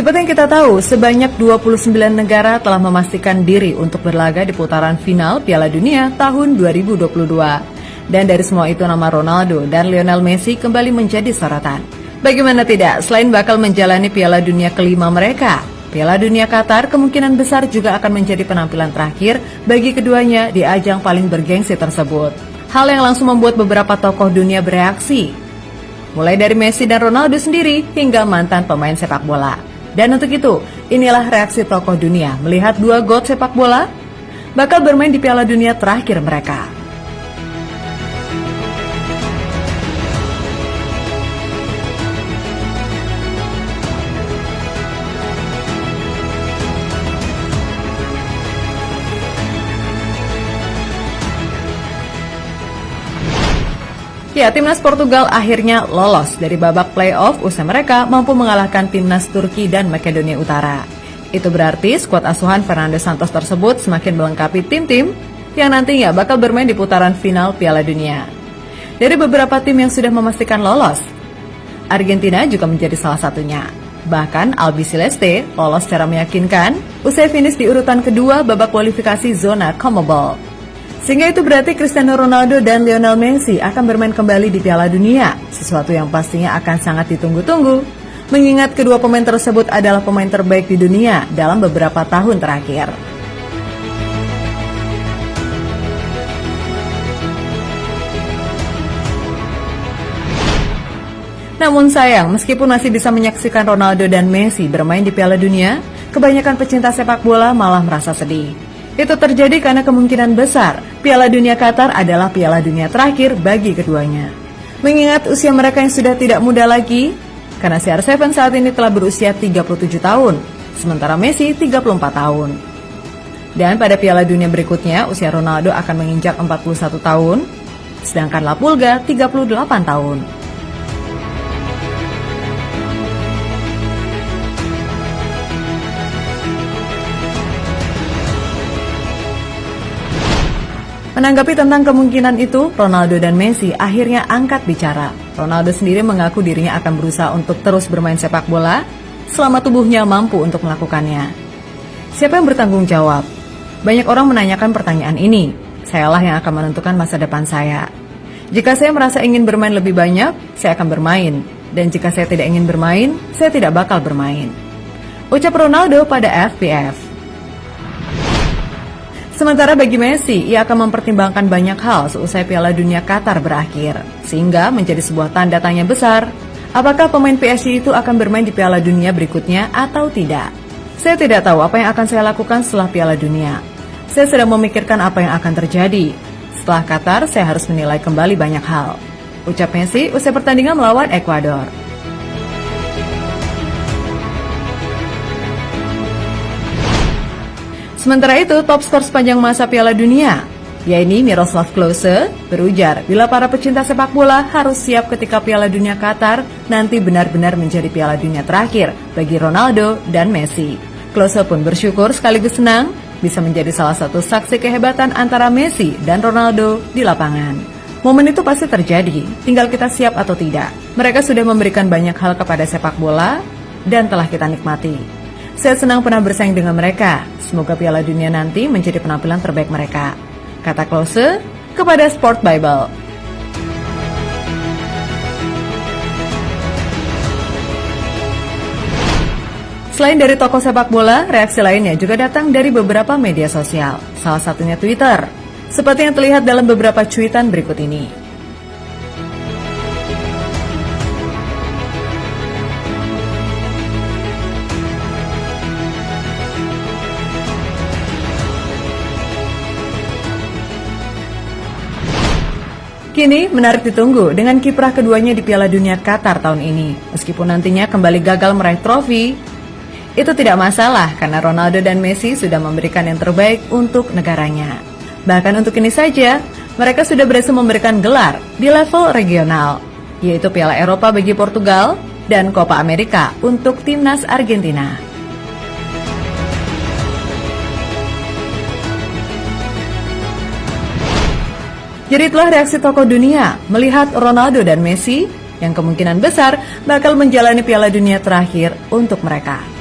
Seperti yang kita tahu, sebanyak 29 negara telah memastikan diri untuk berlaga di putaran final Piala Dunia tahun 2022. Dan dari semua itu nama Ronaldo dan Lionel Messi kembali menjadi sorotan. Bagaimana tidak, selain bakal menjalani Piala Dunia kelima mereka, Piala Dunia Qatar kemungkinan besar juga akan menjadi penampilan terakhir bagi keduanya di ajang paling bergengsi tersebut. Hal yang langsung membuat beberapa tokoh dunia bereaksi. Mulai dari Messi dan Ronaldo sendiri hingga mantan pemain sepak bola. Dan untuk itu, inilah reaksi tokoh dunia melihat dua god sepak bola bakal bermain di Piala Dunia terakhir mereka. Ya, timnas Portugal akhirnya lolos dari babak playoff usai mereka mampu mengalahkan timnas Turki dan Makedonia Utara. Itu berarti skuad asuhan Fernando Santos tersebut semakin melengkapi tim-tim yang nantinya bakal bermain di putaran final Piala Dunia. Dari beberapa tim yang sudah memastikan lolos, Argentina juga menjadi salah satunya. Bahkan Albi Celeste lolos secara meyakinkan usai finish di urutan kedua babak kualifikasi zona CONMEBOL. Sehingga itu berarti Cristiano Ronaldo dan Lionel Messi akan bermain kembali di Piala Dunia, sesuatu yang pastinya akan sangat ditunggu-tunggu. Mengingat kedua pemain tersebut adalah pemain terbaik di dunia dalam beberapa tahun terakhir. Namun sayang, meskipun masih bisa menyaksikan Ronaldo dan Messi bermain di Piala Dunia, kebanyakan pecinta sepak bola malah merasa sedih. Itu terjadi karena kemungkinan besar Piala Dunia Qatar adalah Piala Dunia terakhir bagi keduanya. Mengingat usia mereka yang sudah tidak muda lagi, karena CR7 saat ini telah berusia 37 tahun, sementara Messi 34 tahun. Dan pada Piala Dunia berikutnya, usia Ronaldo akan menginjak 41 tahun, sedangkan La Pulga 38 tahun. Menanggapi tentang kemungkinan itu, Ronaldo dan Messi akhirnya angkat bicara. Ronaldo sendiri mengaku dirinya akan berusaha untuk terus bermain sepak bola selama tubuhnya mampu untuk melakukannya. Siapa yang bertanggung jawab? Banyak orang menanyakan pertanyaan ini. Sayalah yang akan menentukan masa depan saya. Jika saya merasa ingin bermain lebih banyak, saya akan bermain. Dan jika saya tidak ingin bermain, saya tidak bakal bermain. Ucap Ronaldo pada FPF. Sementara bagi Messi, ia akan mempertimbangkan banyak hal seusai Piala Dunia Qatar berakhir, sehingga menjadi sebuah tanda tanya besar, apakah pemain PSG itu akan bermain di Piala Dunia berikutnya atau tidak. Saya tidak tahu apa yang akan saya lakukan setelah Piala Dunia. Saya sedang memikirkan apa yang akan terjadi. Setelah Qatar, saya harus menilai kembali banyak hal. Ucap Messi usai pertandingan melawan Ekuador. Sementara itu, top skor sepanjang masa Piala Dunia, yaitu Miroslav Klose, berujar bila para pecinta sepak bola harus siap ketika Piala Dunia Qatar nanti benar-benar menjadi Piala Dunia terakhir bagi Ronaldo dan Messi. Klose pun bersyukur sekaligus senang bisa menjadi salah satu saksi kehebatan antara Messi dan Ronaldo di lapangan. Momen itu pasti terjadi, tinggal kita siap atau tidak. Mereka sudah memberikan banyak hal kepada sepak bola dan telah kita nikmati. Saya senang pernah bersaing dengan mereka. Semoga Piala Dunia nanti menjadi penampilan terbaik mereka. Kata Klose kepada Sport Bible. Selain dari toko sepak bola, reaksi lainnya juga datang dari beberapa media sosial, salah satunya Twitter. Seperti yang terlihat dalam beberapa cuitan berikut ini. Kini menarik ditunggu dengan kiprah keduanya di Piala Dunia Qatar tahun ini. Meskipun nantinya kembali gagal meraih trofi, itu tidak masalah karena Ronaldo dan Messi sudah memberikan yang terbaik untuk negaranya. Bahkan untuk ini saja, mereka sudah berhasil memberikan gelar di level regional, yaitu Piala Eropa bagi Portugal dan Copa America untuk timnas Argentina. Jadi itulah reaksi tokoh dunia melihat Ronaldo dan Messi yang kemungkinan besar bakal menjalani Piala Dunia terakhir untuk mereka.